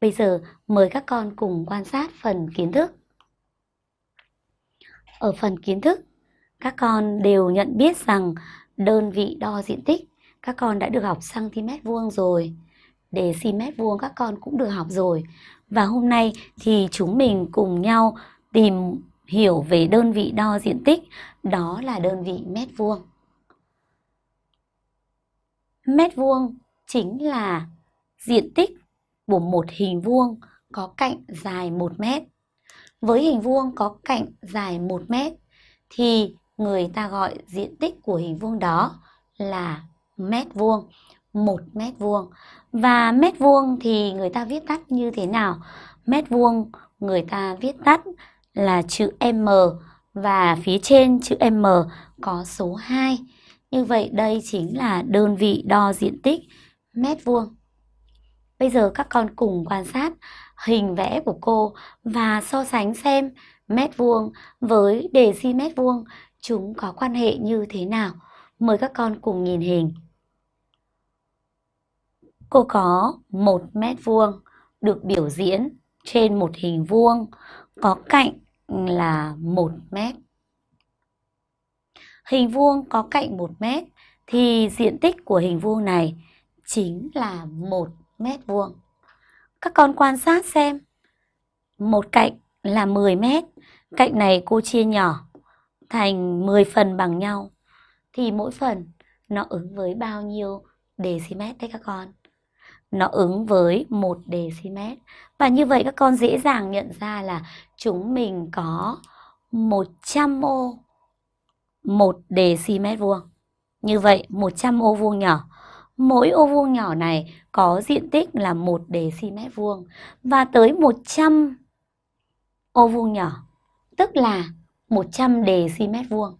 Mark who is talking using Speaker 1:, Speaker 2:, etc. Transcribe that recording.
Speaker 1: Bây giờ mời các con cùng quan sát phần kiến thức. Ở phần kiến thức, các con đều nhận biết rằng đơn vị đo diện tích các con đã được học cm vuông rồi. Deci vuông các con cũng được học rồi. Và hôm nay thì chúng mình cùng nhau tìm hiểu về đơn vị đo diện tích, đó là đơn vị mét vuông. Mét vuông chính là diện tích của một hình vuông có cạnh dài 1 mét. Với hình vuông có cạnh dài 1 mét thì người ta gọi diện tích của hình vuông đó là mét vuông, 1 mét vuông. Và mét vuông thì người ta viết tắt như thế nào? Mét vuông người ta viết tắt là chữ M và phía trên chữ M có số 2. Như vậy đây chính là đơn vị đo diện tích mét vuông. Bây giờ các con cùng quan sát hình vẽ của cô và so sánh xem mét vuông với đề si mét vuông chúng có quan hệ như thế nào. Mời các con cùng nhìn hình. Cô có một mét vuông được biểu diễn trên một hình vuông, có cạnh là 1 mét. Hình vuông có cạnh 1 mét thì diện tích của hình vuông này chính là 1 mét vuông. Các con quan sát xem. Một cạnh là 10 mét, cạnh này cô chia nhỏ thành 10 phần bằng nhau thì mỗi phần nó ứng với bao nhiêu decimet đấy các con? Nó ứng với 1 decimet. Và như vậy các con dễ dàng nhận ra là chúng mình có 100 ô 1 decimet vuông. Như vậy 100 ô vuông nhỏ. Mỗi ô vuông nhỏ này có diện tích là 1 dm vuông và tới 100 ô vuông nhỏ, tức là 100 dm vuông.